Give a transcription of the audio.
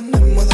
on the mother